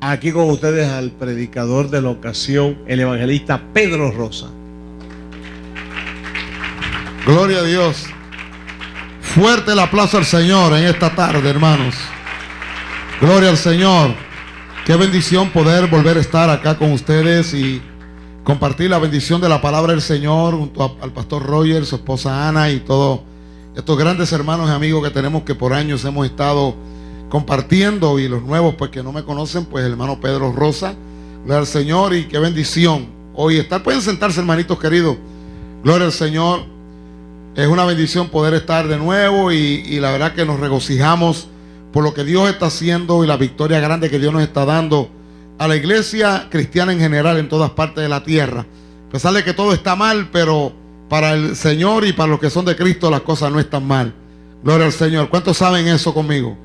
Aquí con ustedes al predicador de la ocasión, el evangelista Pedro Rosa. Gloria a Dios. Fuerte el aplauso al Señor en esta tarde, hermanos. Gloria al Señor. Qué bendición poder volver a estar acá con ustedes y compartir la bendición de la palabra del Señor junto al pastor Roger, su esposa Ana y todos estos grandes hermanos y amigos que tenemos que por años hemos estado compartiendo y los nuevos pues que no me conocen, pues el hermano Pedro Rosa. Gloria al Señor y qué bendición hoy estar. Pueden sentarse hermanitos queridos. Gloria al Señor. Es una bendición poder estar de nuevo y, y la verdad que nos regocijamos por lo que Dios está haciendo y la victoria grande que Dios nos está dando a la iglesia cristiana en general en todas partes de la tierra. A pesar de que todo está mal, pero para el Señor y para los que son de Cristo las cosas no están mal. Gloria al Señor. ¿Cuántos saben eso conmigo?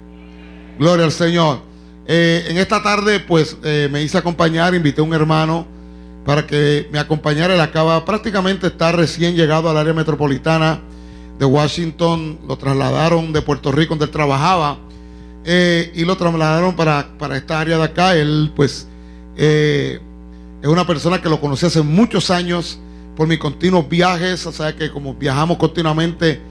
Gloria al Señor. Eh, en esta tarde, pues eh, me hice acompañar, invité a un hermano para que me acompañara. Él acaba prácticamente estar recién llegado al área metropolitana de Washington. Lo trasladaron de Puerto Rico, donde él trabajaba, eh, y lo trasladaron para, para, esta área de acá. Él, pues, es una persona que lo conocí hace muchos años por mis continuos viajes. O sea que como viajamos continuamente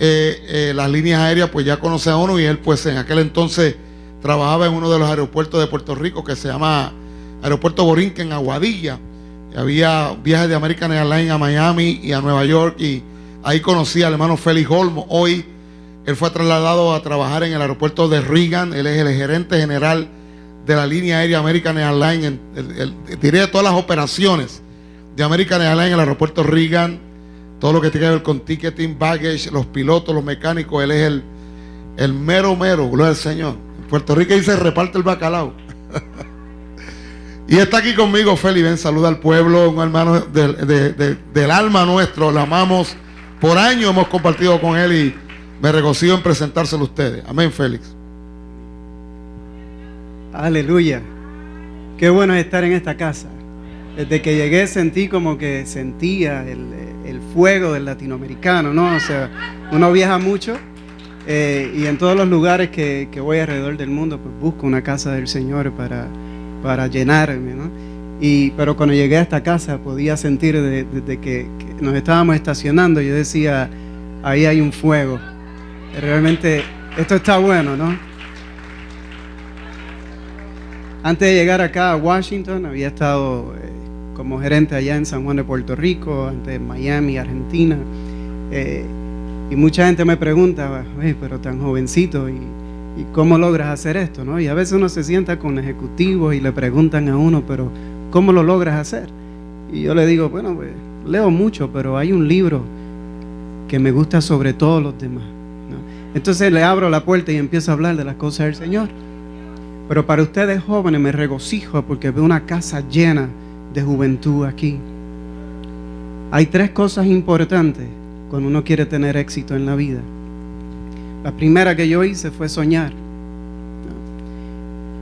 eh, eh, las líneas aéreas, pues ya conoce a uno y él pues en aquel entonces trabajaba en uno de los aeropuertos de Puerto Rico que se llama Aeropuerto Borinque en Aguadilla. Había viajes de American Airlines a Miami y a Nueva York y ahí conocí al hermano Félix Olmo. Hoy él fue trasladado a trabajar en el aeropuerto de Reagan. Él es el gerente general de la línea aérea American Airlines. diré todas las operaciones de American Airlines en el aeropuerto Reagan todo lo que tiene que ver con ticketing, baggage, los pilotos, los mecánicos, él es el, el mero mero, gloria al Señor. En Puerto Rico dice reparte el bacalao. y está aquí conmigo Feli, saluda al pueblo, un hermano del alma nuestro, lo amamos. Por años hemos compartido con él y me regocijo en presentárselo a ustedes. Amén, Félix. Aleluya. Qué bueno estar en esta casa. Desde que llegué sentí como que sentía el, el fuego del latinoamericano, ¿no? O sea, uno viaja mucho eh, y en todos los lugares que, voy alrededor del mundo, pues busco una casa del Señor para, para llenarme, ¿no? Y, pero cuando llegué a esta casa podía sentir desde que, nos estábamos estacionando, yo decía, ahí hay un fuego. Realmente esto está bueno, ¿no? Antes de llegar acá a Washington había estado eh, como gerente allá en San Juan de Puerto Rico, antes en Miami, Argentina. Eh, y mucha gente me pregunta, pero tan jovencito, ¿y, cómo logras hacer esto? ¿no? Y a veces uno se sienta con ejecutivos y le preguntan a uno, pero ¿cómo lo logras hacer? Y yo le digo, bueno, pues, leo mucho, pero hay un libro que me gusta sobre todos los demás. Entonces le abro la puerta y empiezo a hablar de las cosas del Señor. Pero para ustedes jóvenes me regocijo porque veo una casa llena de juventud aquí. Hay tres cosas importantes cuando uno quiere tener éxito en la vida. La primera que yo hice fue soñar.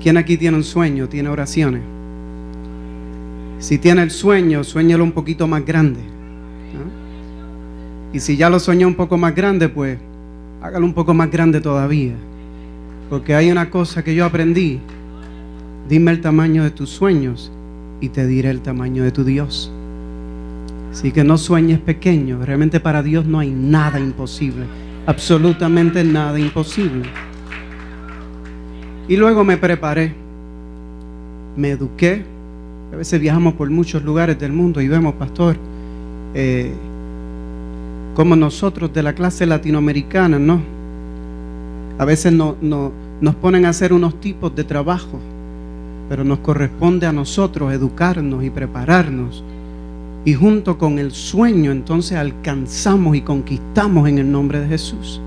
¿Quién aquí tiene un sueño? ¿Tiene oraciones? Si tiene el sueño, sueñalo un poquito más grande. Y si ya lo soñó un poco más grande, pues hágalo un poco más grande todavía. Porque hay una cosa que yo aprendí. Dime el tamaño de tus sueños y te diré el tamaño de tu Dios. Así que no sueñes pequeño. Realmente para Dios no hay nada imposible. Absolutamente nada imposible. Y luego me preparé. Me eduqué. A veces viajamos por muchos lugares del mundo y vemos, pastor, eh, como nosotros de la clase latinoamericana, ¿no? A veces no, no, nos ponen a hacer unos tipos de trabajo pero nos corresponde a nosotros educarnos y prepararnos. Y junto con el sueño entonces alcanzamos y conquistamos en el nombre de Jesús.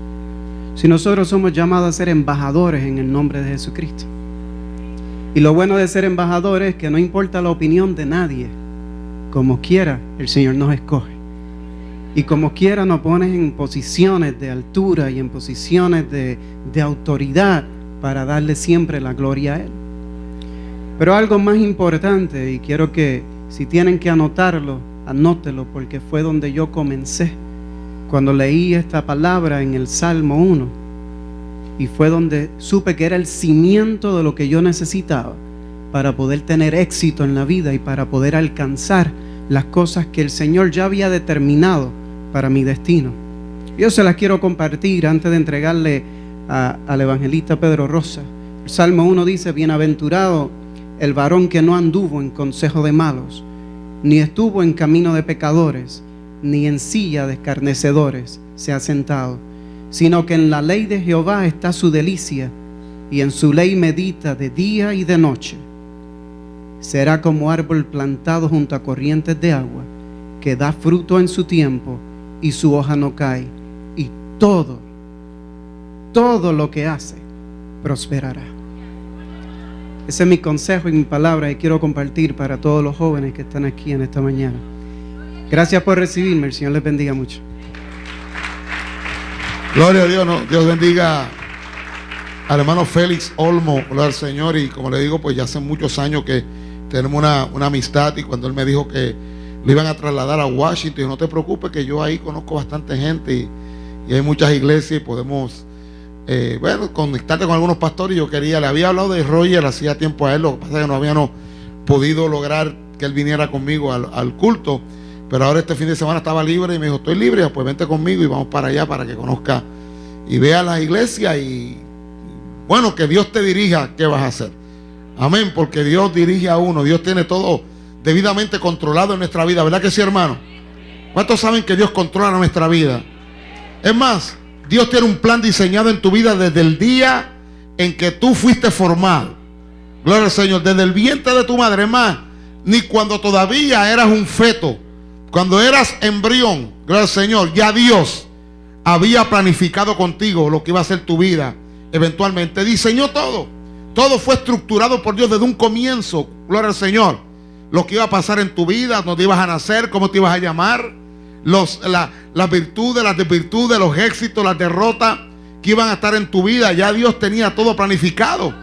Si nosotros somos llamados a ser embajadores en el nombre de Jesucristo. Y lo bueno de ser embajadores es que no importa la opinión de nadie, como quiera, el Señor nos escoge. Y como quiera nos pone en posiciones de altura y en posiciones de, de autoridad para darle siempre la gloria a Él. Pero algo más importante, y quiero que si tienen que anotarlo, anótelo, porque fue donde yo comencé, cuando leí esta palabra en el Salmo 1, y fue donde supe que era el cimiento de lo que yo necesitaba para poder tener éxito en la vida y para poder alcanzar las cosas que el Señor ya había determinado para mi destino. Yo se las quiero compartir antes de entregarle al evangelista Pedro Rosa. El Salmo 1 dice, bienaventurado el varón que no anduvo en consejo de malos, ni estuvo en camino de pecadores, ni en silla de escarnecedores se ha sentado, sino que en la ley de Jehová está su delicia, y en su ley medita de día y de noche. Será como árbol plantado junto a corrientes de agua, que da fruto en su tiempo, y su hoja no cae, y todo, todo lo que hace, prosperará. Ese es mi consejo y mi palabra y quiero compartir para todos los jóvenes que están aquí en esta mañana. Gracias por recibirme, el Señor les bendiga mucho. Gloria a Dios, Dios bendiga al hermano Félix Olmo, gloria al Señor, y como le digo, pues ya hace muchos años que tenemos una, amistad y cuando él me dijo que lo iban a trasladar a Washington, no te preocupes que yo ahí conozco bastante gente y hay muchas iglesias y podemos eh, bueno, conectarte con algunos pastores. Yo quería, le había hablado de Roger hacía tiempo a él, lo que pasa es que no habíamos podido lograr que él viniera conmigo al, culto. Pero ahora este fin de semana estaba libre y me dijo, estoy libre, pues vente conmigo y vamos para allá para que conozca y vea la iglesia y bueno, que Dios te dirija qué vas a hacer. Amén, porque Dios dirige a uno, Dios tiene todo debidamente controlado en nuestra vida, ¿verdad que sí, hermano? ¿Cuántos saben que Dios controla nuestra vida? Es más, Dios tiene un plan diseñado en tu vida desde el día en que tú fuiste formado. Gloria al Señor. Desde el vientre de tu madre, más, ni cuando todavía eras un feto, cuando eras embrión, gloria al Señor, ya Dios había planificado contigo lo que iba a ser tu vida. Eventualmente diseñó todo. Todo fue estructurado por Dios desde un comienzo. Gloria al Señor. Lo que iba a pasar en tu vida, dónde ibas a nacer, cómo te ibas a llamar, los, la, las virtudes, las desvirtudes, los éxitos, las derrotas que iban a estar en tu vida. Ya Dios tenía todo planificado.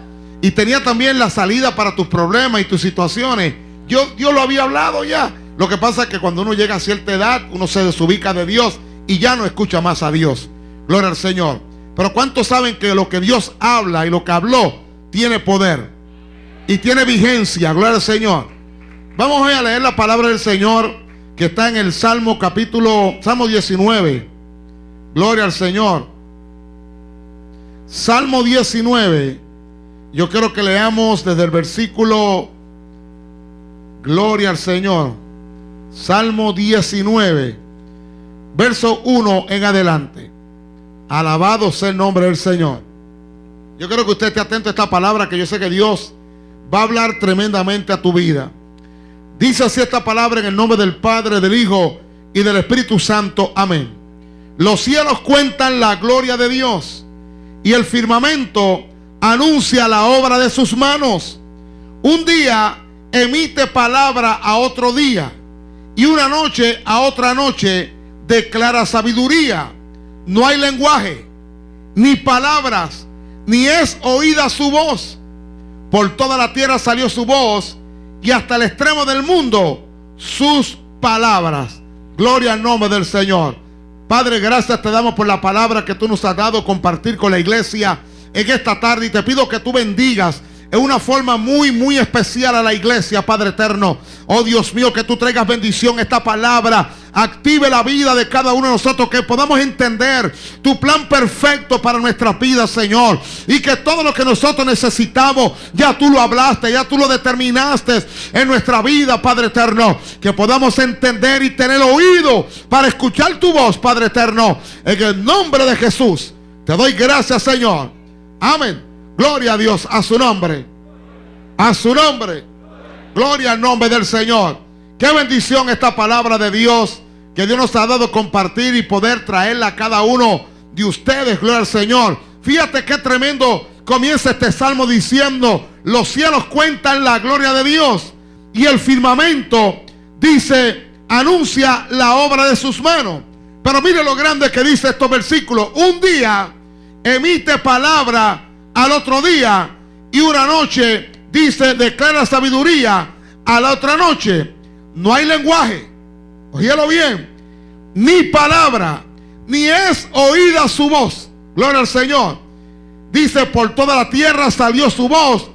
Y tenía también la salida para tus problemas y tus situaciones. Dios, Dios lo había hablado ya. Lo que pasa es que cuando uno llega a cierta edad, uno se desubica de Dios y ya no escucha más a Dios. Gloria al Señor. Pero ¿cuántos saben que lo que Dios habla y lo que habló tiene poder? Y tiene vigencia. Gloria al Señor. Vamos a leer la palabra del Señor que está en el Salmo capítulo, Salmo 19. Gloria al Señor. Salmo 19. Yo quiero que leamos desde el versículo, Gloria al Señor. Salmo 19, verso 1 en adelante. Alabado sea el nombre del Señor. Yo quiero que usted esté atento a esta palabra que yo sé que Dios va a hablar tremendamente a tu vida. Dice así esta palabra en el nombre del Padre, del Hijo y del Espíritu Santo. Amén. Los cielos cuentan la gloria de Dios y el firmamento anuncia la obra de sus manos. Un día emite palabra a otro día y una noche a otra noche declara sabiduría. No hay lenguaje, ni palabras, ni es oída su voz. Por toda la tierra salió su voz y hasta el extremo del mundo sus palabras. Gloria al nombre del Señor. Padre, gracias te damos por la palabra que tú nos has dado compartir con la iglesia en esta tarde y te pido que tú bendigas en una forma muy, muy especial a la iglesia, Padre eterno. Oh Dios mío, que tú traigas bendición esta palabra. Active la vida de cada uno de nosotros, que podamos entender tu plan perfecto para nuestra vida, Señor. Y que todo lo que nosotros necesitamos, ya tú lo hablaste, ya tú lo determinaste en nuestra vida, Padre eterno. Que podamos entender y tener oído para escuchar tu voz, Padre eterno. En el nombre de Jesús, te doy gracias, Señor. Amén. Gloria a Dios, a su nombre. A su nombre. Gloria al nombre del Señor. Qué bendición esta palabra de Dios que Dios nos ha dado compartir y poder traerla a cada uno de ustedes. Gloria al Señor. Fíjate qué tremendo comienza este salmo diciendo, los cielos cuentan la gloria de Dios y el firmamento dice, anuncia la obra de sus manos. Pero mire lo grande que dice estos versículos. Un día emite palabra al otro día y una noche dice, declara sabiduría a la otra noche. No hay lenguaje, oíelo bien, ni palabra, ni es oída su voz. Gloria al Señor. Dice, por toda la tierra salió su voz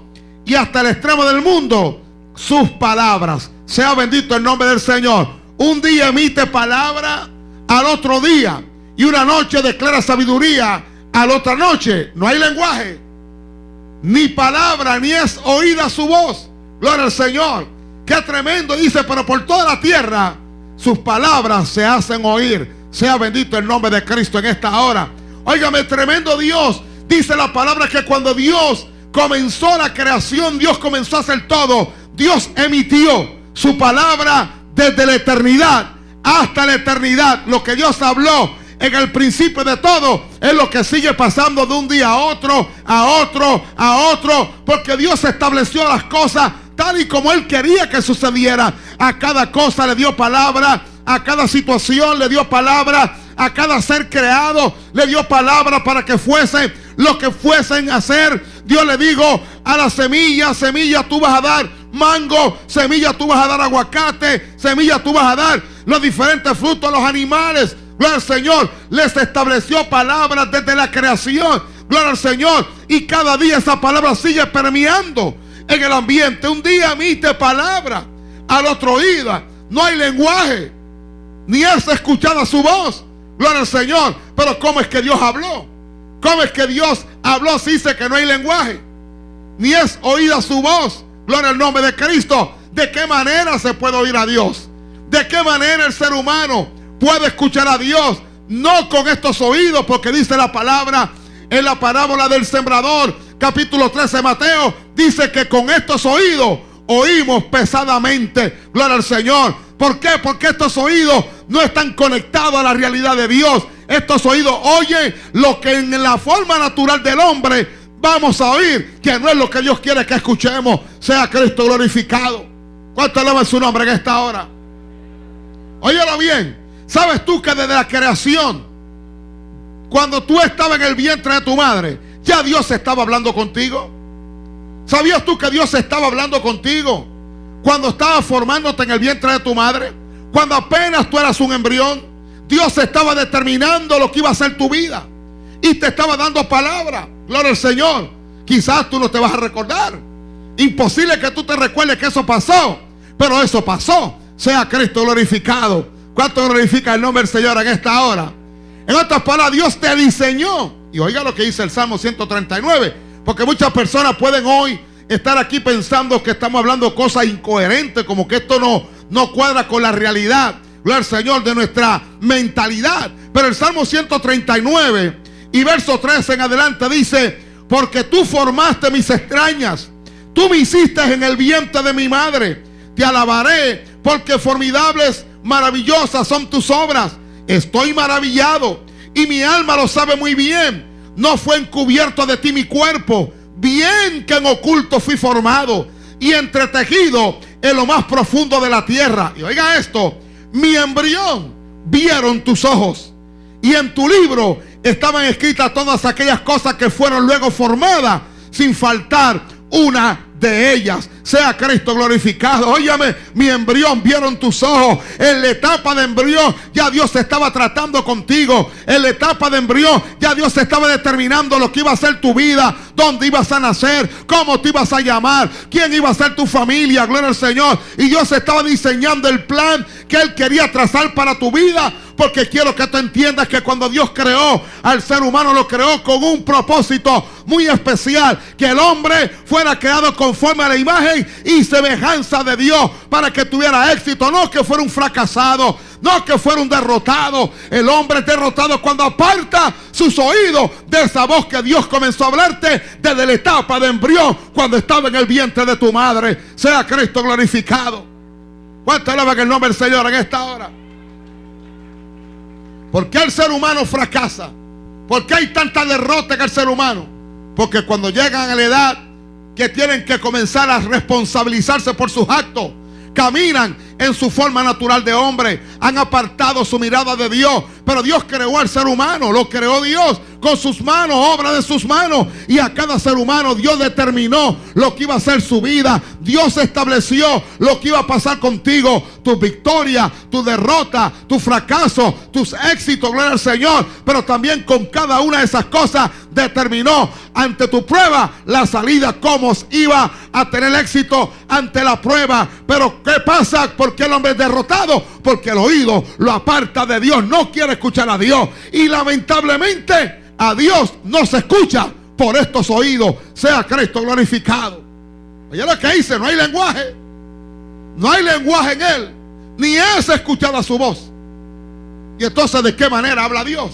y hasta el extremo del mundo sus palabras. Sea bendito el nombre del Señor. Un día emite palabra al otro día y una noche declara sabiduría a la otra noche. No hay lenguaje, ni palabra, ni es oída su voz. Gloria al Señor. Qué tremendo. Dice, pero por toda la tierra sus palabras se hacen oír. Sea bendito el nombre de Cristo en esta hora. Óigame, tremendo Dios. Dice la palabra que cuando Dios comenzó la creación, Dios comenzó a hacer todo. Dios emitió su palabra desde la eternidad hasta la eternidad. Lo que Dios habló en el principio de todo es lo que sigue pasando de un día a otro, a otro, a otro, porque Dios estableció las cosas tal y como Él quería que sucediera. A cada cosa le dio palabra, a cada situación le dio palabra, a cada ser creado le dio palabra para que fuese lo que fuesen a hacer. Dios le dijo a la semilla, semilla tú vas a dar mango, semilla tú vas a dar aguacate, semilla tú vas a dar los diferentes frutos los animales. Gloria al Señor, les estableció palabras desde la creación. Gloria al Señor. Y cada día esa palabra sigue permeando en el ambiente. Un día emite palabra, al otro oído no hay lenguaje, ni es escuchada su voz. Gloria al Señor. Pero ¿cómo es que Dios habló? ¿Cómo es que Dios habló si dice que no hay lenguaje? Ni es oída su voz. Gloria al nombre de Cristo. ¿De qué manera se puede oír a Dios? ¿De qué manera el ser humano puede escuchar a Dios? No con estos oídos, porque dice la palabra en la parábola del sembrador, capítulo 13 de Mateo, dice que con estos oídos oímos pesadamente. Gloria al Señor. ¿Por qué? Porque estos oídos no están conectados a la realidad de Dios. Estos oídos oyen lo que en la forma natural del hombre vamos a oír, que no es lo que Dios quiere que escuchemos. Sea Cristo glorificado. ¿Cuánto alaban su nombre en esta hora? Óyelo bien. ¿Sabes tú que desde la creación, cuando tú estabas en el vientre de tu madre, ya Dios estaba hablando contigo? ¿Sabías tú que Dios estaba hablando contigo cuando estaba formándote en el vientre de tu madre? Cuando apenas tú eras un embrión, Dios estaba determinando lo que iba a ser tu vida y te estaba dando palabra. Gloria al Señor. Quizás tú no te vas a recordar. Imposible que tú te recuerdes que eso pasó, pero eso pasó. Sea Cristo glorificado. ¿Cuánto glorifica el nombre del Señor en esta hora? En otras palabras, Dios te diseñó. Y oiga lo que dice el Salmo 139. Porque muchas personas pueden hoy estar aquí pensando que estamos hablando cosas incoherentes, como que esto no, no cuadra con la realidad. Gloria al Señor de nuestra mentalidad. Pero el Salmo 139 y verso 13 en adelante dice, porque tú formaste mis extrañas, tú me hiciste en el vientre de mi madre, te alabaré porque formidables, maravillosas son tus obras. Estoy maravillado y mi alma lo sabe muy bien. No fue encubierto de ti mi cuerpo, bien que en oculto fui formado y entretejido en lo más profundo de la tierra. Y oiga esto, mi embrión vieron tus ojos y en tu libro estaban escritas todas aquellas cosas que fueron luego formadas sin faltar una de ellas. Sea Cristo glorificado. Óyame, mi embrión vieron tus ojos. En la etapa de embrión ya Dios estaba tratando contigo. En la etapa de embrión ya Dios estaba determinando lo que iba a ser tu vida, dónde ibas a nacer, cómo te ibas a llamar, quién iba a ser tu familia. Gloria al Señor. Y Dios estaba diseñando el plan que Él quería trazar para tu vida. Porque quiero que tú entiendas que cuando Dios creó al ser humano, lo creó con un propósito muy especial. Que el hombre fuera creado conforme a la imagen y semejanza de Dios para que tuviera éxito. No que fuera un fracasado, no que fuera un derrotado. El hombre es derrotado cuando aparta sus oídos de esa voz que Dios comenzó a hablarte desde la etapa de embrión cuando estaba en el vientre de tu madre. Sea Cristo glorificado. ¿Cuánto alaba el nombre del Señor en esta hora? ¿Por qué el ser humano fracasa? ¿Por qué hay tanta derrota en el ser humano? Porque cuando llegan a la edad que tienen que comenzar a responsabilizarse por sus actos, caminan en su forma natural de hombre. Han apartado su mirada de Dios. Pero Dios creó al ser humano, lo creó Dios con sus manos, obra de sus manos. Y a cada ser humano Dios determinó lo que iba a ser su vida. Dios estableció lo que iba a pasar contigo, tu victoria, tu derrota, tu fracaso, tus éxitos, gloria al Señor. Pero también con cada una de esas cosas determinó ante tu prueba la salida, cómo iba a tener éxito ante la prueba. Pero ¿qué pasa? ¿Por qué el hombre es derrotado? Porque el oído lo aparta de Dios, no quiere escuchar a Dios. Y lamentablemente a Dios no se escucha por estos oídos. Sea Cristo glorificado. Oye lo que dice, no hay lenguaje. No hay lenguaje en él. Ni es escuchada su voz. Y entonces, ¿de qué manera habla Dios?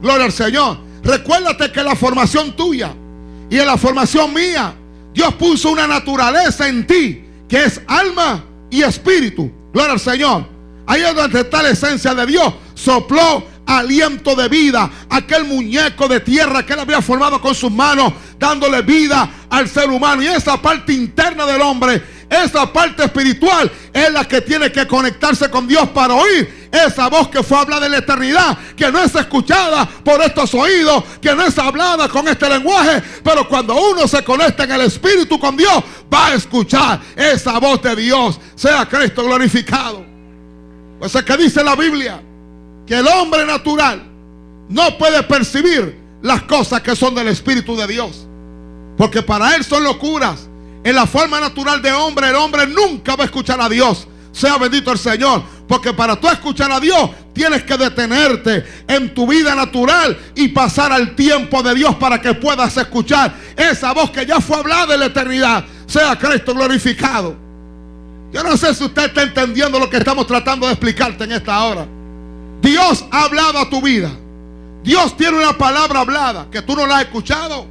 Gloria al Señor. Recuérdate que la formación tuya y en la formación mía, Dios puso una naturaleza en ti que es alma y espíritu. Gloria al Señor. Ahí es donde está la esencia de Dios. Sopló aliento de vida. Aquel muñeco de tierra que él había formado con sus manos, dándole vida al ser humano. Y esa parte interna del hombre, esa parte espiritual, es la que tiene que conectarse con Dios para oír esa voz que fue hablada en la eternidad, que no es escuchada por estos oídos, que no es hablada con este lenguaje, pero cuando uno se conecta en el Espíritu con Dios, va a escuchar esa voz de Dios. Sea Cristo glorificado. Pues es que dice la Biblia que el hombre natural no puede percibir las cosas que son del Espíritu de Dios. Porque para él son locuras. En la forma natural de hombre, el hombre nunca va a escuchar a Dios. Sea bendito el Señor. Porque para tú escuchar a Dios, tienes que detenerte en tu vida natural y pasar al tiempo de Dios para que puedas escuchar esa voz que ya fue hablada en la eternidad. Sea Cristo glorificado. Yo no sé si usted está entendiendo lo que estamos tratando de explicarte en esta hora. Dios ha hablado a tu vida. Dios tiene una palabra hablada que tú no la has escuchado.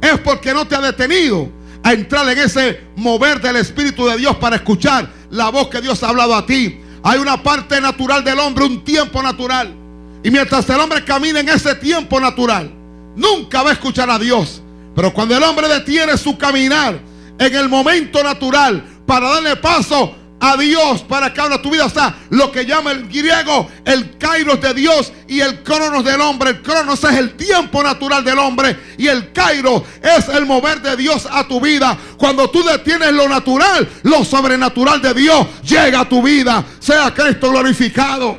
Es porque no te ha detenido a entrar en ese mover del Espíritu de Dios para escuchar la voz que Dios ha hablado a ti. Hay una parte natural del hombre, un tiempo natural. Y mientras el hombre camina en ese tiempo natural, nunca va a escuchar a Dios. Pero cuando el hombre detiene su caminar en el momento natural para darle paso a Dios para que abra tu vida. Sea, lo que llama el griego el kairos de Dios y el cronos del hombre. El cronos es el tiempo natural del hombre y el kairos es el mover de Dios a tu vida. Cuando tú detienes lo natural, lo sobrenatural de Dios llega a tu vida. Sea Cristo glorificado.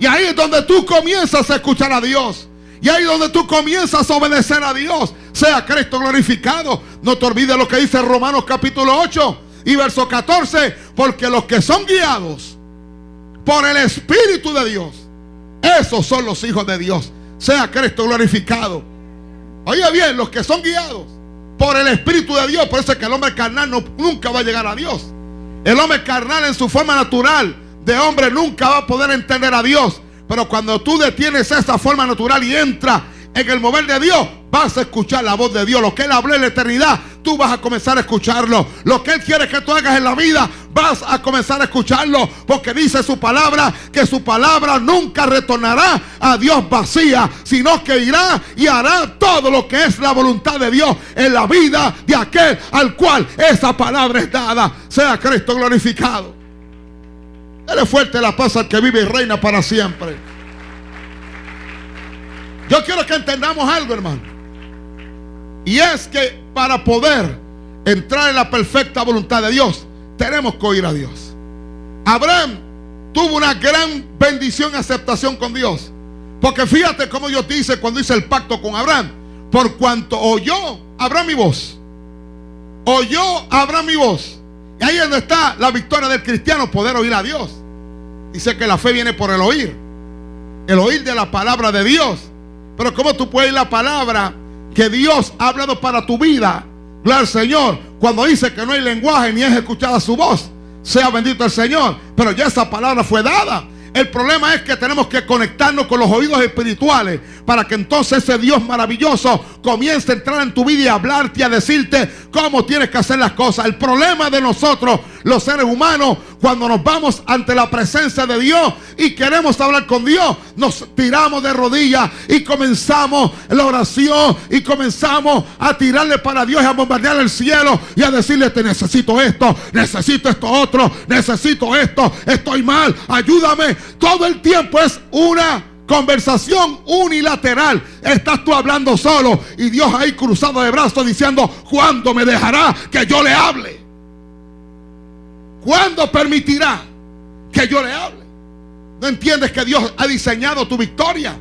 Y ahí es donde tú comienzas a escuchar a Dios. Y ahí es donde tú comienzas a obedecer a Dios. Sea Cristo glorificado. No te olvides lo que dice Romanos capítulo 8 y verso 14, porque los que son guiados por el Espíritu de Dios, esos son los hijos de Dios. Sea Cristo glorificado. Oye bien, los que son guiados por el Espíritu de Dios, por eso es que el hombre carnal no, nunca va a llegar a Dios. El hombre carnal en su forma natural de hombre nunca va a poder entender a Dios. Pero cuando tú detienes esa forma natural y entra en el mover de Dios, vas a escuchar la voz de Dios. Lo que Él habló en la eternidad, tú vas a comenzar a escucharlo. Lo que Él quiere que tú hagas en la vida, vas a comenzar a escucharlo. Porque dice su palabra que su palabra nunca retornará a Dios vacía, sino que irá y hará todo lo que es la voluntad de Dios en la vida de aquel al cual esa palabra es dada. Sea Cristo glorificado. Dale fuerte la paz al que vive y reina para siempre. Yo quiero que entendamos algo, hermano. Y es que para poder entrar en la perfecta voluntad de Dios, tenemos que oír a Dios. Abraham tuvo una gran bendición y aceptación con Dios. Porque fíjate cómo Dios dice cuando dice el pacto con Abraham. Por cuanto oyó Abraham mi voz. Oyó Abraham mi voz. Y ahí es donde está la victoria del cristiano, poder oír a Dios. Dice que la fe viene por el oír. El oír de la palabra de Dios. Pero ¿cómo tú puedes oír la palabra que Dios ha hablado para tu vida? Gloria al Señor. Cuando dice que no hay lenguaje ni es escuchada su voz. Sea bendito el Señor. Pero ya esa palabra fue dada. El problema es que tenemos que conectarnos con los oídos espirituales para que entonces ese Dios maravilloso comienza a entrar en tu vida y a hablarte y a decirte cómo tienes que hacer las cosas. El problema de nosotros, los seres humanos, cuando nos vamos ante la presencia de Dios y queremos hablar con Dios, nos tiramos de rodillas y comenzamos la oración y comenzamos a tirarle para Dios y a bombardear el cielo y a decirle, te necesito esto, necesito esto otro, necesito esto, estoy mal, ayúdame. Todo el tiempo es una conversación unilateral. Estás tú hablando solo y Dios ahí cruzado de brazos diciendo, ¿cuándo me dejará que yo le hable? ¿Cuándo permitirá que yo le hable? ¿No entiendes que Dios ha diseñado tu victoria?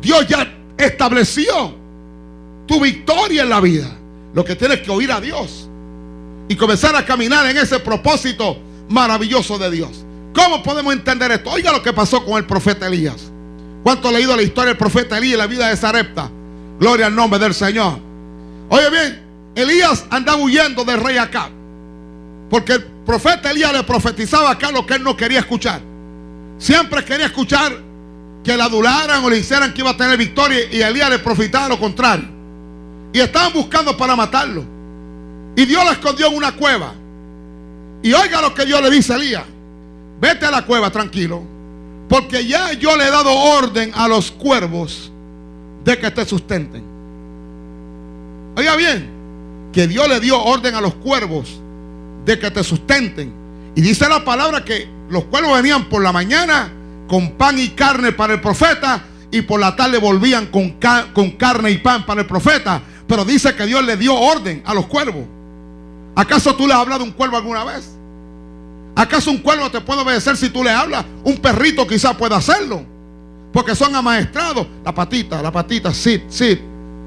Dios ya estableció tu victoria en la vida. Lo que tienes que oír a Dios y comenzar a caminar en ese propósito maravilloso de Dios. ¿Cómo podemos entender esto? Oiga lo que pasó con el profeta Elías. ¿Cuánto leído la historia del profeta Elías y la vida de Sarepta? Gloria al nombre del Señor. Oye bien, Elías andaba huyendo del rey Acab. Porque el profeta Elías le profetizaba acá lo que él no quería escuchar. Siempre quería escuchar que le adularan o le hicieran que iba a tener victoria y Elías le profetizaba lo contrario. Y estaban buscando para matarlo. Y Dios lo escondió en una cueva. Y oiga lo que Dios le dice a Elías. Vete a la cueva tranquilo. Porque ya yo le he dado orden a los cuervos de que te sustenten. Oiga bien, que Dios le dio orden a los cuervos de que te sustenten. Y dice la palabra que los cuervos venían por la mañana con pan y carne para el profeta y por la tarde volvían con, con carne y pan para el profeta. Pero dice que Dios le dio orden a los cuervos. ¿Acaso tú le has hablado a un cuervo alguna vez? ¿Acaso un cuervo te puede obedecer si tú le hablas? Un perrito quizás pueda hacerlo. Porque son amaestrados. La patita, la patita, sit, sit.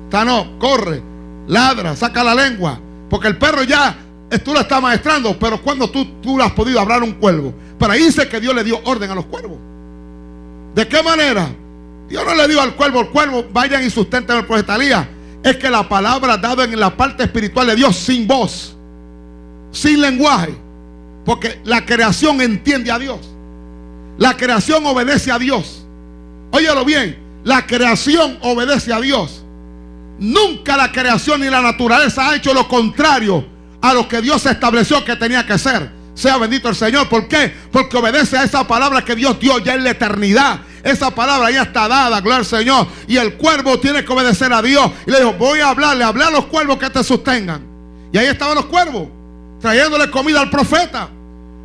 no, corre, ladra, saca la lengua. Porque el perro ya, eh, tú lo estás maestrando. Pero cuando tú, tú le has podido hablar a un cuervo. Pero ahí dice que Dios le dio orden a los cuervos. ¿De qué manera? Dios no le dio al cuervo, el cuervo, vayan y sustenten el profeta Es que la palabra dada en la parte espiritual de Dios sin voz, sin lenguaje porque la creación entiende a Dios. La creación obedece a Dios. Óyelo bien, la creación obedece a Dios. Nunca la creación ni la naturaleza ha hecho lo contrario a lo que Dios estableció que tenía que ser. Sea bendito el Señor. ¿Por qué? Porque obedece a esa palabra que Dios dio ya en la eternidad. Esa palabra ya está dada, gloria al Señor. Y el cuervo tiene que obedecer a Dios. Y le dijo, voy a hablarle, hablar a los cuervos que te sostengan. Y ahí estaban los cuervos trayéndole comida al profeta.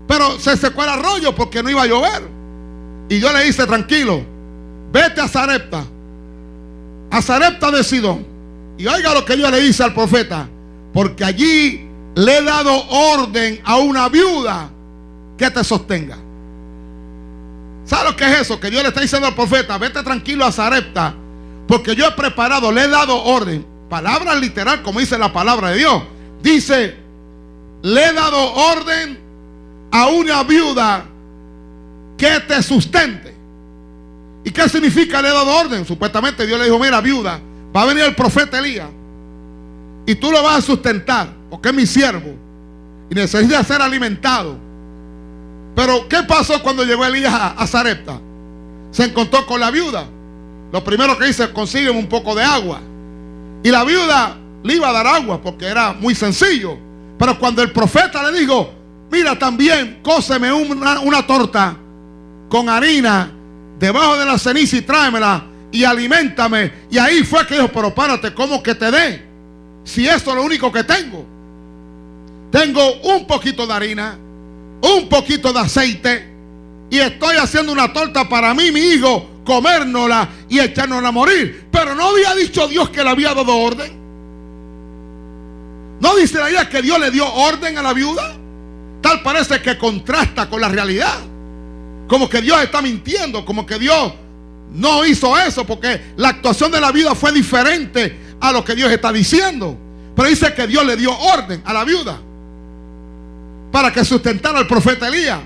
Pero se secó el arroyo porque no iba a llover. Y yo le dice, tranquilo, vete a Zarepta, a Zarepta de Sidón. Y oiga lo que yo le dice al profeta, porque allí le he dado orden a una viuda que te sostenga. ¿Sabe lo que es eso? Que Dios le está diciendo al profeta, vete tranquilo a Zarepta, porque yo he preparado, le he dado orden. Palabra literal, como dice la palabra de Dios. Dice, le he dado orden a una viuda que te sustente. ¿Y qué significa le he dado orden? Supuestamente Dios le dijo, mira viuda, va a venir el profeta Elías y tú lo vas a sustentar porque es mi siervo y necesita ser alimentado. Pero ¿qué pasó cuando llegó Elías a, Zarepta? Se encontró con la viuda. Lo primero que dice, consigue un poco de agua. Y la viuda le iba a dar agua porque era muy sencillo. Pero cuando el profeta le dijo, mira también, cóseme una, torta con harina debajo de la ceniza y tráemela y alimentame. Y ahí fue que dijo, pero párate, ¿cómo que te dé? Si esto es lo único que tengo. Tengo un poquito de harina, un poquito de aceite y estoy haciendo una torta para mí, mi hijo, comérnosla y echárnosla a morir. Pero no había dicho Dios que le había dado orden. ¿No dice la idea que Dios le dio orden a la viuda? Tal parece que contrasta con la realidad. Como que Dios está mintiendo, como que Dios no hizo eso, porque la actuación de la viuda fue diferente a lo que Dios está diciendo. Pero dice que Dios le dio orden a la viuda para que sustentara al profeta Elías.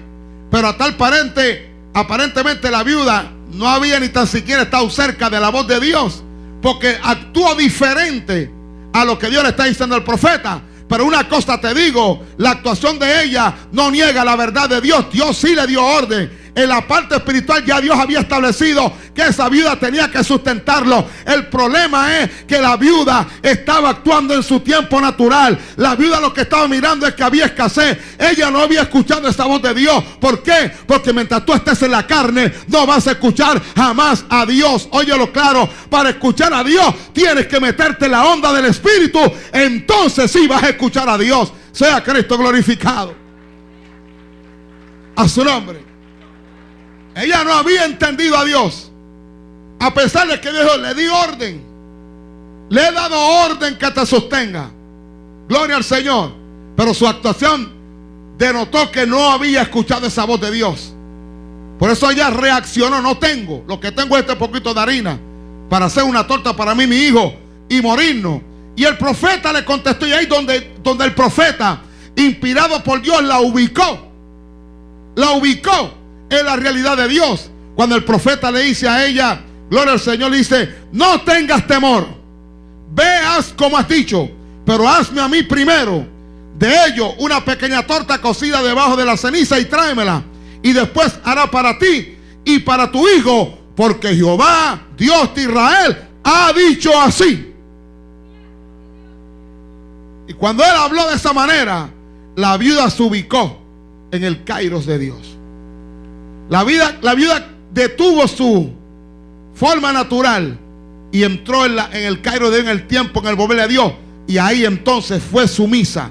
Pero a tal parente, aparentemente la viuda no había ni tan siquiera estado cerca de la voz de Dios, porque actuó diferente a lo que Dios le está diciendo al profeta. Pero una cosa te digo, la actuación de ella no niega la verdad de Dios. Dios sí le dio orden. En la parte espiritual ya Dios había establecido que esa viuda tenía que sustentarlo. El problema es que la viuda estaba actuando en su tiempo natural. La viuda lo que estaba mirando es que había escasez. Ella no había escuchado esa voz de Dios. ¿Por qué? Porque mientras tú estés en la carne, no vas a escuchar jamás a Dios. Óyelo claro, para escuchar a Dios tienes que meterte la onda del Espíritu. Entonces sí vas a escuchar a Dios. Sea Cristo glorificado. A su nombre. Ella no había entendido a Dios. A pesar de que Dios le di orden. Le he dado orden que te sostenga. Gloria al Señor. Pero su actuación denotó que no había escuchado esa voz de Dios. Por eso ella reaccionó. No tengo. Lo que tengo es este poquito de harina. Para hacer una torta para mí, mi hijo. Y morirnos. Y el profeta le contestó. Y ahí donde, donde el profeta, inspirado por Dios, la ubicó. La ubicó en la realidad de Dios. Cuando el profeta le dice a ella, gloria al Señor, le dice, no tengas temor, veas como has dicho, pero hazme a mí primero de ello una pequeña torta cocida debajo de la ceniza y tráemela. Y después hará para ti y para tu hijo, porque Jehová, Dios de Israel, ha dicho así. Y cuando él habló de esa manera, la viuda se ubicó en el Kairos de Dios. La, vida, la viuda detuvo su forma natural y entró en, la, en el Cairo de en el tiempo, en el mover de Dios. Y ahí entonces fue sumisa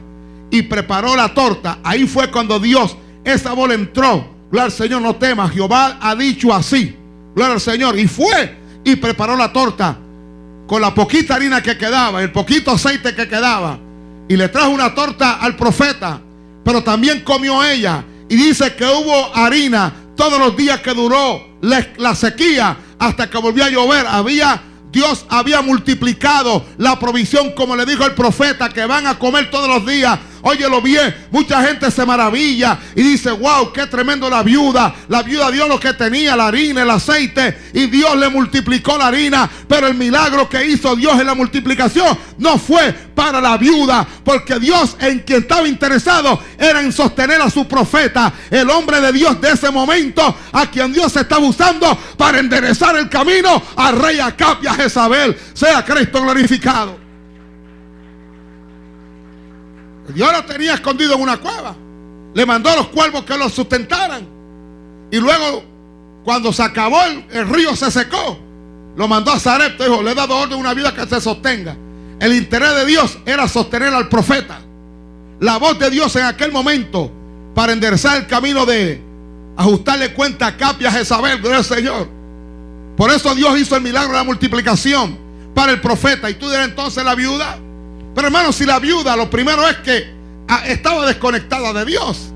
y preparó la torta. Ahí fue cuando Dios, esa bola entró. Gloria al Señor, no temas. Jehová ha dicho así. Gloria al Señor. Y fue y preparó la torta con la poquita harina que quedaba, el poquito aceite que quedaba. Y le trajo una torta al profeta. Pero también comió ella. Y dice que hubo harina todos los días que duró la, sequía hasta que volvió a llover. Había Dios había multiplicado la provisión, como le dijo el profeta, que van a comer todos los días. Óyelo bien, mucha gente se maravilla y dice, wow, qué tremendo la viuda. La viuda dio lo que tenía, la harina, el aceite, y Dios le multiplicó la harina. Pero el milagro que hizo Dios en la multiplicación no fue para la viuda, porque Dios en quien estaba interesado era en sostener a su profeta, el hombre de Dios de ese momento, a quien Dios estaba usando para enderezar el camino al rey Acap y a Jezabel. Sea Cristo glorificado. Dios lo tenía escondido en una cueva. Le mandó a los cuervos que lo sustentaran. Y luego, cuando se acabó, el, río se secó. Lo mandó a Zarepta. Dijo, le he dado orden a una vida que se sostenga. El interés de Dios era sostener al profeta. La voz de Dios en aquel momento para enderezar el camino de ajustarle cuenta a Capia a Jezabel, Señor. Por eso Dios hizo el milagro de la multiplicación para el profeta. Y tú dirás entonces la viuda. Pero hermano, si la viuda lo primero es que ah, estaba desconectada de Dios.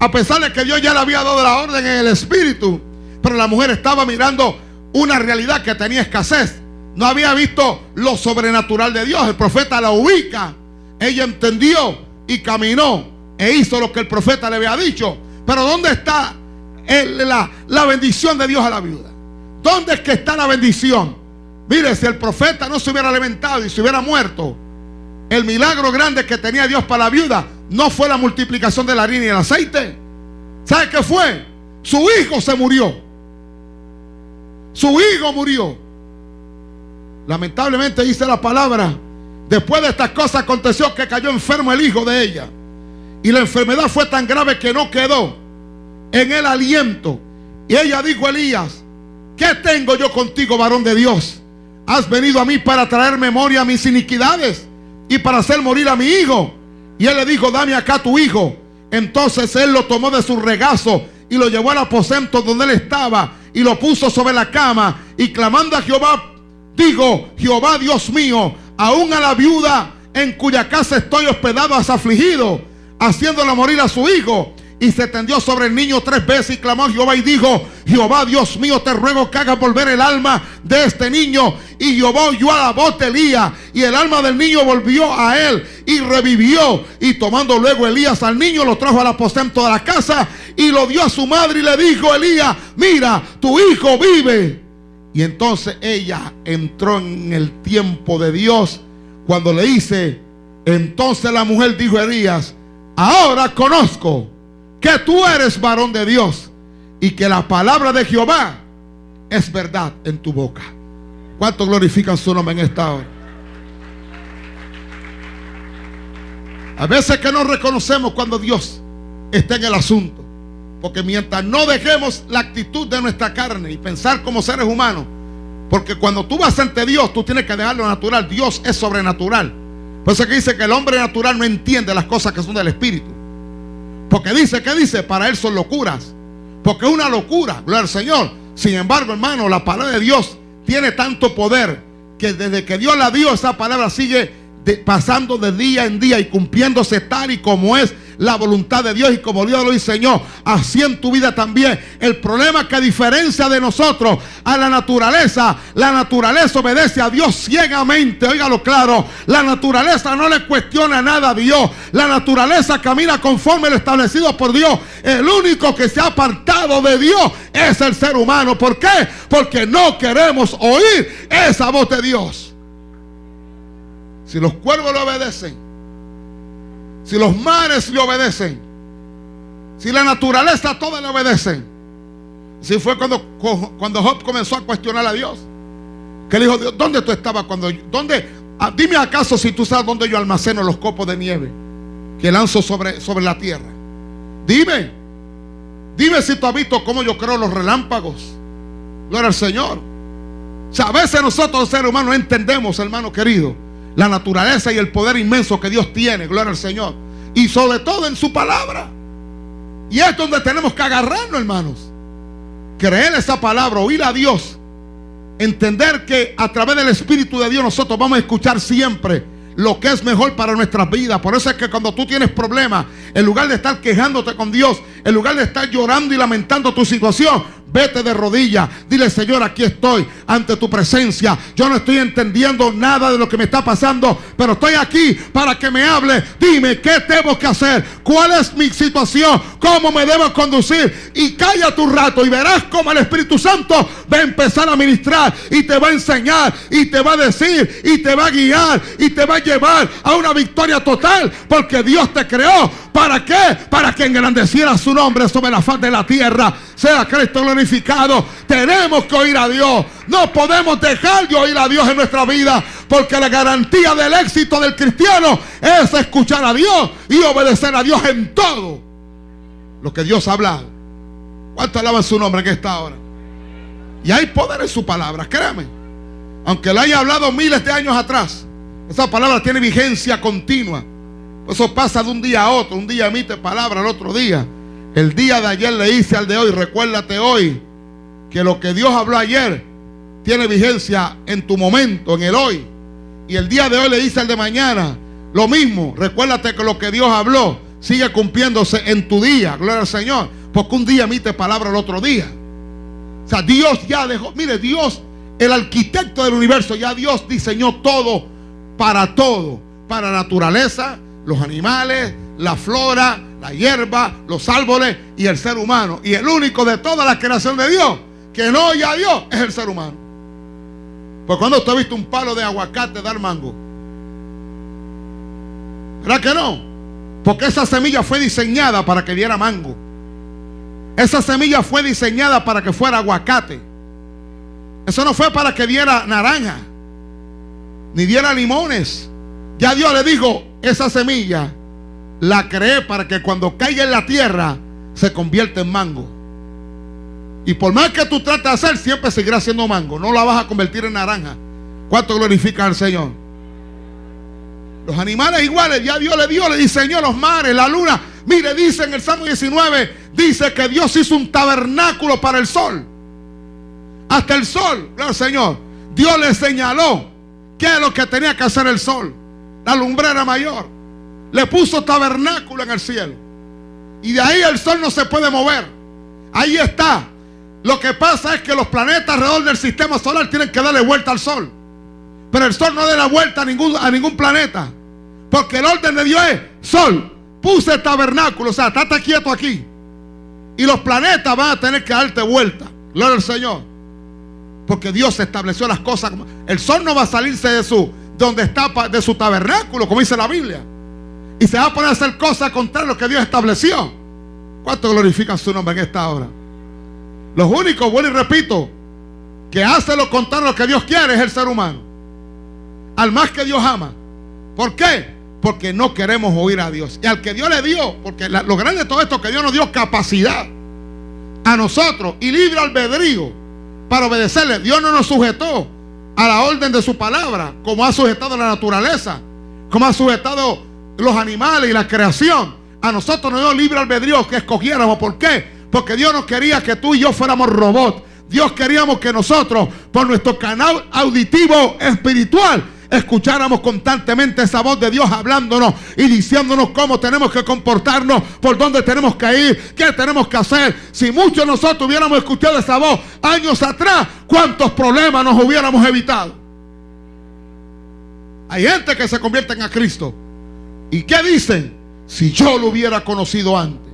A pesar de que Dios ya le había dado la orden en el espíritu. Pero la mujer estaba mirando una realidad que tenía escasez. No había visto lo sobrenatural de Dios. El profeta la ubica. Ella entendió y caminó e hizo lo que el profeta le había dicho. Pero ¿dónde está la, la bendición de Dios a la viuda? ¿Dónde es que está la bendición? Mire, si el profeta no se hubiera alimentado y se hubiera muerto, el milagro grande que tenía Dios para la viuda no fue la multiplicación de la harina y el aceite. ¿Sabe qué fue? Su hijo se murió. Su hijo murió. Lamentablemente dice la palabra, después de estas cosas aconteció que cayó enfermo el hijo de ella. Y la enfermedad fue tan grave que no quedó en el aliento. Y ella dijo a Elías, ¿qué tengo yo contigo, varón de Dios? Has venido a mí para traer memoria a mis iniquidades y para hacer morir a mi hijo. Y él le dijo, dame acá tu hijo. Entonces él lo tomó de su regazo y lo llevó al aposento donde él estaba y lo puso sobre la cama y clamando a Jehová, digo, Jehová Dios mío, aún a la viuda en cuya casa estoy hospedado has afligido, haciéndolo morir a su hijo y se tendió sobre el niño tres veces y clamó a Jehová y dijo, Jehová Dios mío, te ruego que hagas volver el alma de este niño. Y Jehová oyó a la voz de Elías y el alma del niño volvió a él y revivió. Y tomando luego Elías al niño, lo trajo al aposento de la casa y lo dio a su madre y le dijo, Elías, mira, tu hijo vive. Y entonces ella entró en el tiempo de Dios cuando le dice, entonces la mujer dijo a Elías, ahora conozco que tú eres varón de Dios y que la palabra de Jehová es verdad en tu boca. ¿Cuánto glorifican su nombre en esta hora? A veces que no reconocemos cuando Dios está en el asunto. Porque mientras no dejemos la actitud de nuestra carne y pensar como seres humanos, porque cuando tú vas ante Dios, tú tienes que dejar lo natural. Dios es sobrenatural. Por eso que dice que el hombre natural no entiende las cosas que son del Espíritu. Porque dice, ¿qué dice? Para él son locuras. Porque es una locura, gloria al Señor. Sin embargo, hermano, la palabra de Dios tiene tanto poder que desde que Dios la dio, esa palabra sigue pasando de día en día y cumpliéndose tal y como es la voluntad de Dios y como Dios lo diseñó, así en tu vida también. El problema que a diferencia de nosotros, a la naturaleza, la naturaleza obedece a Dios ciegamente, óigalo claro, la naturaleza no le cuestiona nada a Dios, la naturaleza camina conforme lo establecido por Dios. El único que se ha apartado de Dios es el ser humano. ¿Por qué? Porque no queremos oír esa voz de Dios. Si los cuervos le obedecen, si los mares le obedecen, si la naturaleza toda le obedecen. Si fue cuando, cuando Job comenzó a cuestionar a Dios. Que le dijo, ¿dónde tú estabas cuando dónde? Ah, dime acaso si tú sabes dónde yo almaceno los copos de nieve que lanzo sobre, sobre la tierra. Dime. Dime si tú has visto cómo yo creo los relámpagos. Gloria al Señor. O sea, a veces nosotros, seres humanos, no entendemos, hermano querido la naturaleza y el poder inmenso que Dios tiene, gloria al Señor. Y sobre todo en su palabra. Y es donde tenemos que agarrarnos, hermanos. Creer esa palabra, oír a Dios. Entender que a través del Espíritu de Dios nosotros vamos a escuchar siempre lo que es mejor para nuestras vidas. Por eso es que cuando tú tienes problemas, en lugar de estar quejándote con Dios, en lugar de estar llorando y lamentando tu situación, Vete de rodillas. Dile, Señor, aquí estoy ante tu presencia. Yo no estoy entendiendo nada de lo que me está pasando, pero estoy aquí para que me hable. Dime, ¿qué tengo que hacer? ¿Cuál es mi situación? ¿Cómo me debo conducir? Y calla tu rato y verás cómo el Espíritu Santo va a empezar a ministrar y te va a enseñar y te va a decir y te va a guiar y te va a llevar a una victoria total porque Dios te creó. ¿Para qué? Para que engrandeciera su nombre sobre la faz de la tierra. Sea Cristo glorificado. Tenemos que oír a Dios. No podemos dejar de oír a Dios en nuestra vida. Porque la garantía del éxito del cristiano es escuchar a Dios y obedecer a Dios en todo lo que Dios ha hablado. ¿Cuánto alaban su nombre en esta hora? Y hay poder en su palabra, créame. Aunque lo haya hablado miles de años atrás, esa palabra tiene vigencia continua. Eso pasa de un día a otro. Un día emite palabra, al otro día. El día de ayer le hice al de hoy, recuérdate hoy que lo que Dios habló ayer tiene vigencia en tu momento, en el hoy. Y el día de hoy le dice al de mañana lo mismo. Recuérdate que lo que Dios habló sigue cumpliéndose en tu día, gloria al Señor. Porque un día emite palabra el otro día. O sea, Dios ya dejó, mire, Dios, el arquitecto del universo, ya Dios diseñó todo para todo, para la naturaleza, los animales, la flora, la hierba, los árboles y el ser humano. Y el único de toda la creación de Dios que no oye a Dios es el ser humano. Pues cuando usted ha visto un palo de aguacate dar mango, ¿verdad que no? Porque esa semilla fue diseñada para que diera mango. Esa semilla fue diseñada para que fuera aguacate. Eso no fue para que diera naranja, ni diera limones. Ya Dios le dijo, esa semilla la creé para que cuando caiga en la tierra se convierta en mango. Y por más que tú trates de hacer, siempre seguirá siendo mango. No la vas a convertir en naranja. ¿Cuánto glorifica al Señor? Los animales iguales, ya Dios le dio, le diseñó los mares, la luna. Mire, dice en el Salmo 19, dice que Dios hizo un tabernáculo para el sol. Hasta el sol, Señor. Dios le señaló qué es lo que tenía que hacer el sol. La lumbrera mayor. Le puso tabernáculo en el cielo. Y de ahí el sol no se puede mover. Ahí está. Lo que pasa es que los planetas alrededor del sistema solar tienen que darle vuelta al sol. Pero el sol no da la vuelta a ningún, planeta. Porque el orden de Dios es sol. Puse tabernáculo. O sea, estate quieto aquí. Y los planetas van a tener que darte vuelta. Gloria al Señor. Porque Dios estableció las cosas. El sol no va a salirse de su, donde está de su tabernáculo, como dice la Biblia. Y se va a poner a hacer cosas contra lo que Dios estableció. ¿Cuánto glorifican su nombre en esta hora? Los únicos, vuelvo y repito, que hace lo contrario lo que Dios quiere es el ser humano. Al más que Dios ama. ¿Por qué? Porque no queremos oír a Dios. Y al que Dios le dio, porque lo grande de todo esto es que Dios nos dio capacidad a nosotros y libre albedrío para obedecerle. Dios no nos sujetó a la orden de su palabra, como ha sujetado la naturaleza, como ha sujetado los animales y la creación. A nosotros nos dio libre albedrío que escogiéramos. ¿Por qué? Porque Dios no quería que tú y yo fuéramos robots. Dios queríamos que nosotros, por nuestro canal auditivo espiritual, escucháramos constantemente esa voz de Dios hablándonos y diciéndonos cómo tenemos que comportarnos, por dónde tenemos que ir, qué tenemos que hacer. Si muchos de nosotros hubiéramos escuchado esa voz años atrás, ¿cuántos problemas nos hubiéramos evitado? Hay gente que se convierte en a Cristo. ¿Y qué dicen? Si yo lo hubiera conocido antes.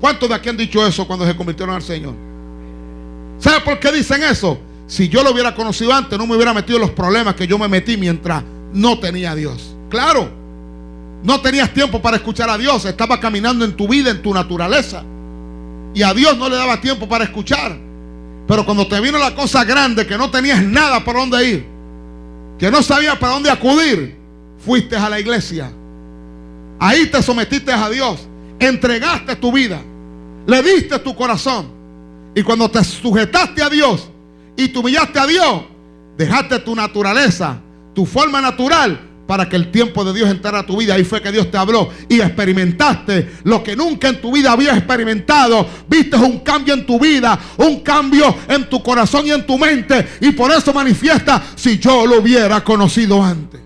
¿Cuántos de aquí han dicho eso cuando se convirtieron al Señor? ¿Sabe por qué dicen eso? Si yo lo hubiera conocido antes, no me hubiera metido en los problemas que yo me metí mientras no tenía a Dios. Claro, no tenías tiempo para escuchar a Dios, estaba caminando en tu vida, en tu naturaleza. Y a Dios no le daba tiempo para escuchar. Pero cuando te vino la cosa grande, que no tenías nada para dónde ir, que no sabías para dónde acudir, fuiste a la iglesia. Ahí te sometiste a Dios, entregaste tu vida, le diste tu corazón. Y cuando te sujetaste a Dios, y te humillaste a Dios, dejaste tu naturaleza, tu forma natural, para que el tiempo de Dios entrara a tu vida. Ahí fue que Dios te habló y experimentaste lo que nunca en tu vida habías experimentado. Viste un cambio en tu vida, un cambio en tu corazón y en tu mente. Y por eso manifiesta si yo lo hubiera conocido antes.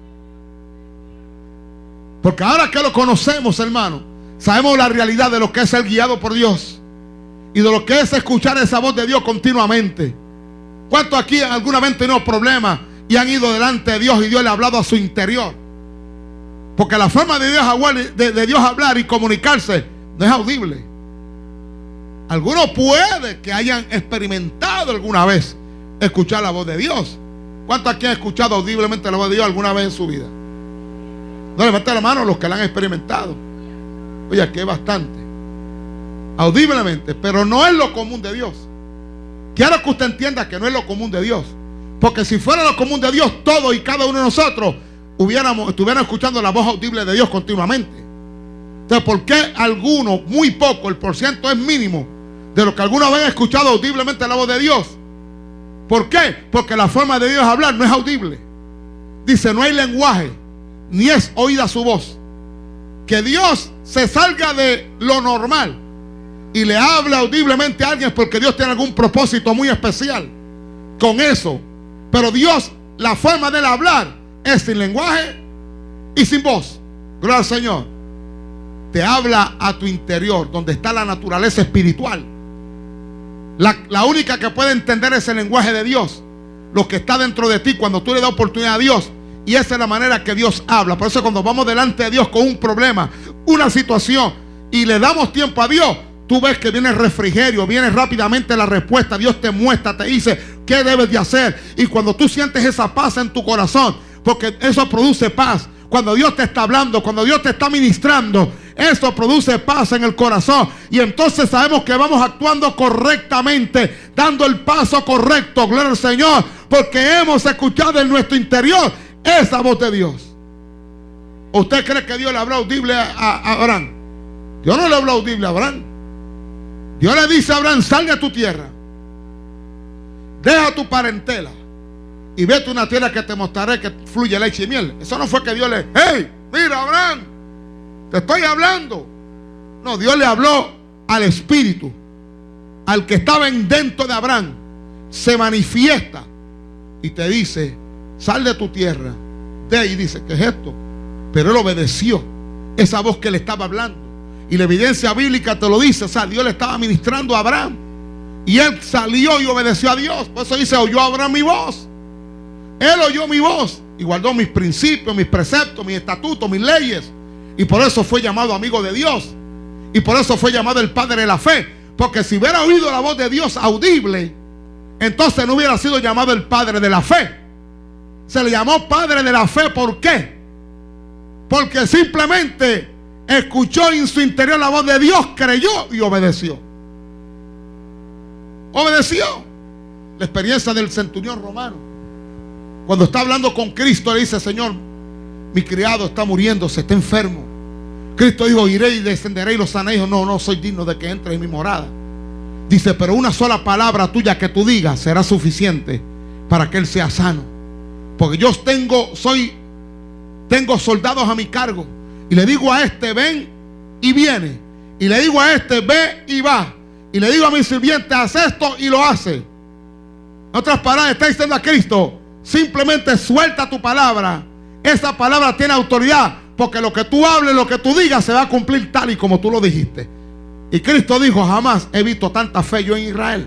Porque ahora que lo conocemos, hermano, sabemos la realidad de lo que es ser guiado por Dios y de lo que es escuchar esa voz de Dios continuamente. ¿Cuántos aquí alguna vez tenido problemas y han ido delante de Dios y Dios le ha hablado a su interior? Porque la forma de Dios, de, Dios hablar y comunicarse no es audible. Algunos puede que hayan experimentado alguna vez escuchar la voz de Dios. ¿Cuántos aquí han escuchado audiblemente la voz de Dios alguna vez en su vida? No levanten la mano los que la han experimentado. Oye, aquí hay bastante. Audiblemente, pero no es lo común de Dios. Quiero que usted entienda que no es lo común de Dios. Porque si fuera lo común de Dios, todos y cada uno de nosotros hubiéramos, estuviéramos escuchando la voz audible de Dios continuamente. Entonces, ¿por qué algunos, muy poco, el porciento es mínimo, de los que alguna vez han escuchado audiblemente la voz de Dios? ¿Por qué? Porque la forma de Dios hablar no es audible. Dice, no hay lenguaje, ni es oída su voz. Que Dios se salga de lo normal y le habla audiblemente a alguien porque Dios tiene algún propósito muy especial con eso. Pero Dios, la forma de hablar es sin lenguaje y sin voz. Gloria al Señor. Te habla a tu interior, donde está la naturaleza espiritual. La, la única que puede entender ese lenguaje de Dios, lo que está dentro de ti cuando tú le das oportunidad a Dios. Y esa es la manera que Dios habla. Por eso cuando vamos delante de Dios con un problema, una situación, y le damos tiempo a Dios, Tú ves que viene el refrigerio, viene rápidamente la respuesta. Dios te muestra, te dice qué debes de hacer. Y cuando tú sientes esa paz en tu corazón, porque eso produce paz. Cuando Dios te está hablando, cuando Dios te está ministrando, eso produce paz en el corazón. Y entonces sabemos que vamos actuando correctamente, dando el paso correcto, gloria al Señor, porque hemos escuchado en nuestro interior esa voz de Dios. ¿Usted cree que Dios le habló audible a, Abraham? Dios no le habló audible a Abraham. Dios le dice a Abraham, salga a tu tierra. Deja tu parentela. Y vete a una tierra que te mostraré que fluye leche y miel. Eso no fue que Dios le... ¡Hey! Mira, Abraham. Te estoy hablando. No, Dios le habló al Espíritu. Al que estaba dentro de Abraham. Se manifiesta. Y te dice, sal de tu tierra. De ahí dice, ¿qué es esto? Pero él obedeció esa voz que le estaba hablando. Y la evidencia bíblica te lo dice. O sea, Dios le estaba ministrando a Abraham. Y él salió y obedeció a Dios. Por eso dice, oyó Abraham mi voz. Él oyó mi voz y guardó mis principios, mis preceptos, mis estatutos, mis leyes. Y por eso fue llamado amigo de Dios. Y por eso fue llamado el Padre de la fe. Porque si hubiera oído la voz de Dios audible, entonces no hubiera sido llamado el Padre de la fe. Se le llamó Padre de la fe. ¿Por qué? Porque simplemente escuchó en su interior la voz de Dios, creyó y obedeció. obedeció. La experiencia del centurión romano. Cuando está hablando con Cristo, le dice, Señor, mi criado está muriéndose, está enfermo. Cristo dijo, iré y descenderé y lo. Dijo, no, no soy digno de que entre en mi morada. Dice, pero una sola palabra tuya que tú digas será suficiente para que él sea sano. Porque yo tengo, soy, tengo soldados a mi cargo. Y le digo a este, ven y viene. Y le digo a este, ve y va. Y le digo a mi sirviente, haz esto y lo hace. En otras palabras, está diciendo a Cristo, simplemente suelta tu palabra. Esa palabra tiene autoridad. Porque lo que tú hables, lo que tú digas, se va a cumplir tal y como tú lo dijiste. Y Cristo dijo, jamás he visto tanta fe yo en Israel.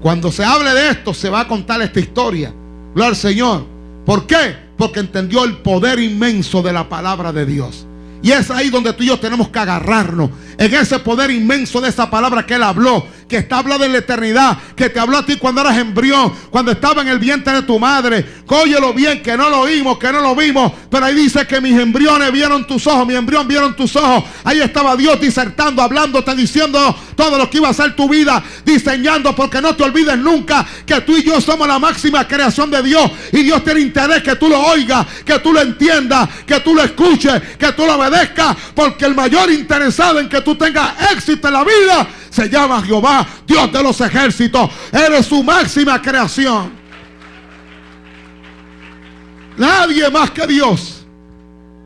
Cuando se hable de esto, se va a contar esta historia. Gloria al Señor. ¿Por qué? Porque entendió el poder inmenso de la palabra de Dios. Y es ahí donde tú y yo tenemos que agarrarnos. En ese poder inmenso de esa palabra que Él habló. Que está hablando en la eternidad. Que te habló a ti cuando eras embrión. Cuando estaba en el vientre de tu madre. Cóyelo bien, que no lo oímos, que no lo vimos. Pero ahí dice que mis embriones vieron tus ojos. Mi embrión vieron tus ojos. Ahí estaba Dios disertando, hablándote, diciendo todo lo que iba a ser tu vida. Diseñando, porque no te olvides nunca que tú y yo somos la máxima creación de Dios. Y Dios tiene interés que tú lo oigas, que tú lo entiendas, que tú lo escuches, que tú lo obedezcas. Porque el mayor interesado en que tú tengas éxito en la vida se llama Jehová, Dios de los ejércitos. Eres su máxima creación. Nadie más que Dios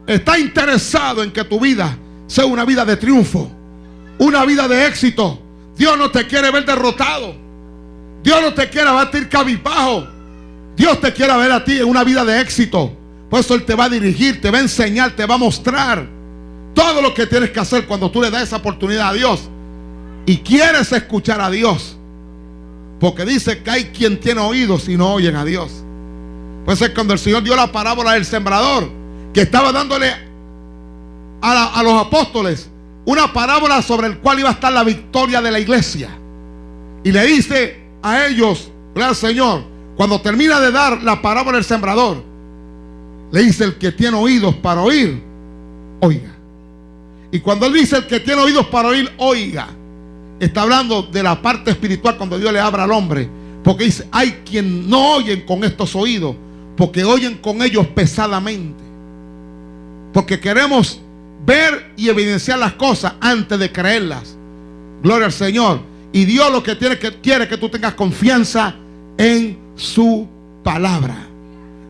está interesado en que tu vida sea una vida de triunfo, una vida de éxito. Dios no te quiere ver derrotado. Dios no te quiere batir cabizbajo. Dios te quiere ver a ti en una vida de éxito. Por eso Él te va a dirigir, te va a enseñar, te va a mostrar todo lo que tienes que hacer cuando tú le das esa oportunidad a Dios. Y quieres escuchar a Dios. Porque dice que hay quien tiene oídos y no oyen a Dios. Pues es cuando el Señor dio la parábola del sembrador, que estaba dándole a, a los apóstoles una parábola sobre el cual iba a estar la victoria de la iglesia. Y le dice a ellos, al Señor, cuando termina de dar la parábola del sembrador, le dice el que tiene oídos para oír, oiga. Y cuando él dice el que tiene oídos para oír, oiga, está hablando de la parte espiritual cuando Dios le abra al hombre. Porque dice, hay quien no oyen con estos oídos, porque oyen con ellos pesadamente. Porque queremos ver y evidenciar las cosas antes de creerlas. Gloria al Señor. Y Dios lo que tiene que quiere que tú tengas confianza en su palabra.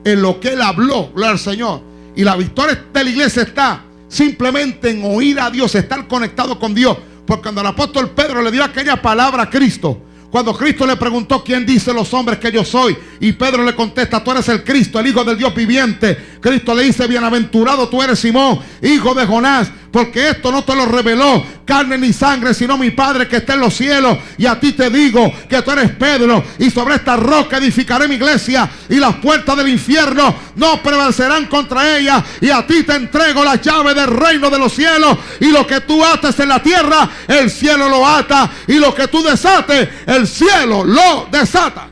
En lo que Él habló. Gloria al Señor. Y la victoria de la iglesia está simplemente en oír a Dios, estar conectado con Dios. Porque cuando el apóstol Pedro le dio aquella palabra a Cristo, cuando Cristo le preguntó quién dice los hombres que yo soy, y Pedro le contesta, tú eres el Cristo, el Hijo del Dios viviente. Cristo le dice, bienaventurado tú eres Simón, hijo de Jonás, porque esto no te lo reveló carne ni sangre, sino mi Padre que está en los cielos. Y a ti te digo que tú eres Pedro, y sobre esta roca edificaré mi iglesia, y las puertas del infierno no prevalecerán contra ella. Y a ti te entrego la llave del reino de los cielos, y lo que tú ates en la tierra, el cielo lo ata, y lo que tú desates, el cielo lo desata.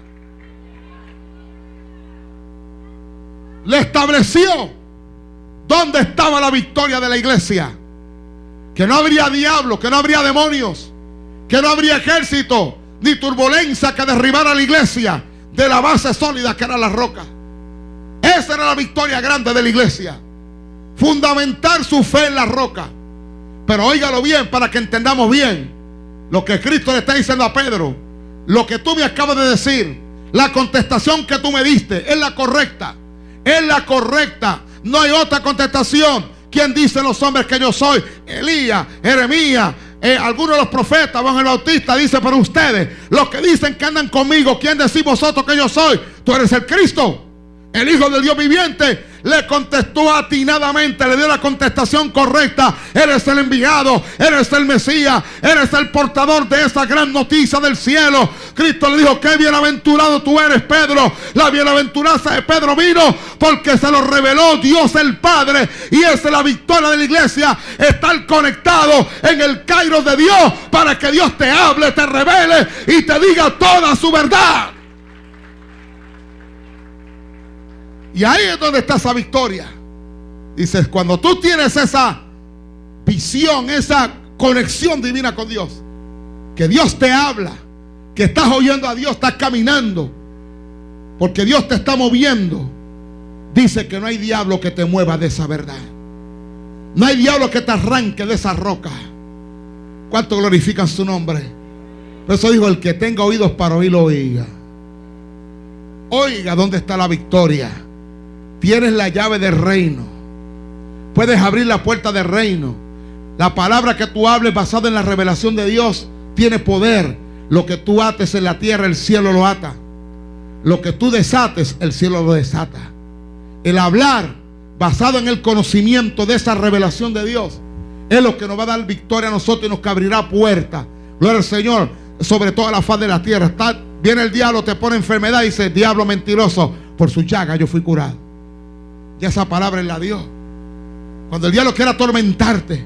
Le estableció dónde estaba la victoria de la iglesia. Que no habría diablo, que no habría demonios, que no habría ejército, ni turbulencia que derribara la iglesia de la base sólida que era la roca. Esa era la victoria grande de la iglesia. Fundamentar su fe en la roca. Pero óigalo bien para que entendamos bien lo que Cristo le está diciendo a Pedro. Lo que tú me acabas de decir. La contestación que tú me diste es la correcta. Es la correcta. No hay otra contestación. ¿Quién dice los hombres que yo soy? Elías, Jeremías, eh, algunos de los profetas, Juan el Bautista, dice, pero ustedes, los que dicen que andan conmigo, ¿quién decís vosotros que yo soy? Tú eres el Cristo, el Hijo del Dios viviente. Le contestó atinadamente, le dio la contestación correcta. Eres el enviado, eres el Mesías, eres el portador de esa gran noticia del cielo. Cristo le dijo, qué bienaventurado tú eres, Pedro. La bienaventuranza de Pedro vino porque se lo reveló Dios el Padre. Y esa es la victoria de la iglesia. Estar conectado en el Cairo de Dios para que Dios te hable, te revele y te diga toda su verdad. Y ahí es donde está esa victoria. Dices, cuando tú tienes esa visión, esa conexión divina con Dios, que Dios te habla, que estás oyendo a Dios, estás caminando, porque Dios te está moviendo, dice que no hay diablo que te mueva de esa verdad. No hay diablo que te arranque de esa roca. ¿Cuánto glorifican su nombre? Por eso dijo, el que tenga oídos para oír, oiga. Oiga, ¿dónde está la victoria? Tienes la llave del reino. Puedes abrir la puerta del reino. La palabra que tú hables basada en la revelación de Dios tiene poder. Lo que tú ates en la tierra, el cielo lo ata. Lo que tú desates, el cielo lo desata. El hablar basado en el conocimiento de esa revelación de Dios es lo que nos va a dar victoria a nosotros y nos abrirá puerta. Gloria al Señor sobre toda la faz de la tierra. Está, viene el diablo, te pone enfermedad y dice, diablo mentiroso, por su llaga yo fui curado. Y esa palabra es la Dios. Cuando el diablo quiere atormentarte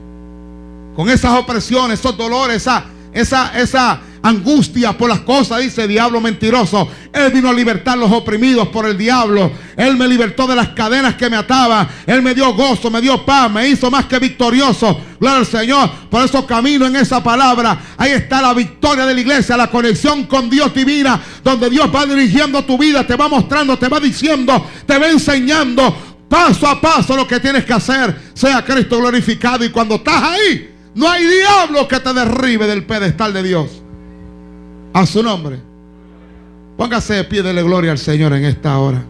con esas opresiones, esos dolores, esa, esa, esa angustia por las cosas, dice diablo mentiroso. Él vino a libertar los oprimidos por el diablo. Él me libertó de las cadenas que me ataban. Él me dio gozo, me dio paz, me hizo más que victorioso. Gloria al Señor. Por eso camino en esa palabra. Ahí está la victoria de la iglesia, la conexión con Dios divina, donde Dios va dirigiendo tu vida, te va mostrando, te va diciendo, te va enseñando paso a paso lo que tienes que hacer. Sea Cristo glorificado. Y cuando estás ahí, no hay diablo que te derribe del pedestal de Dios. A su nombre. Póngase de pie, dele gloria al Señor en esta hora.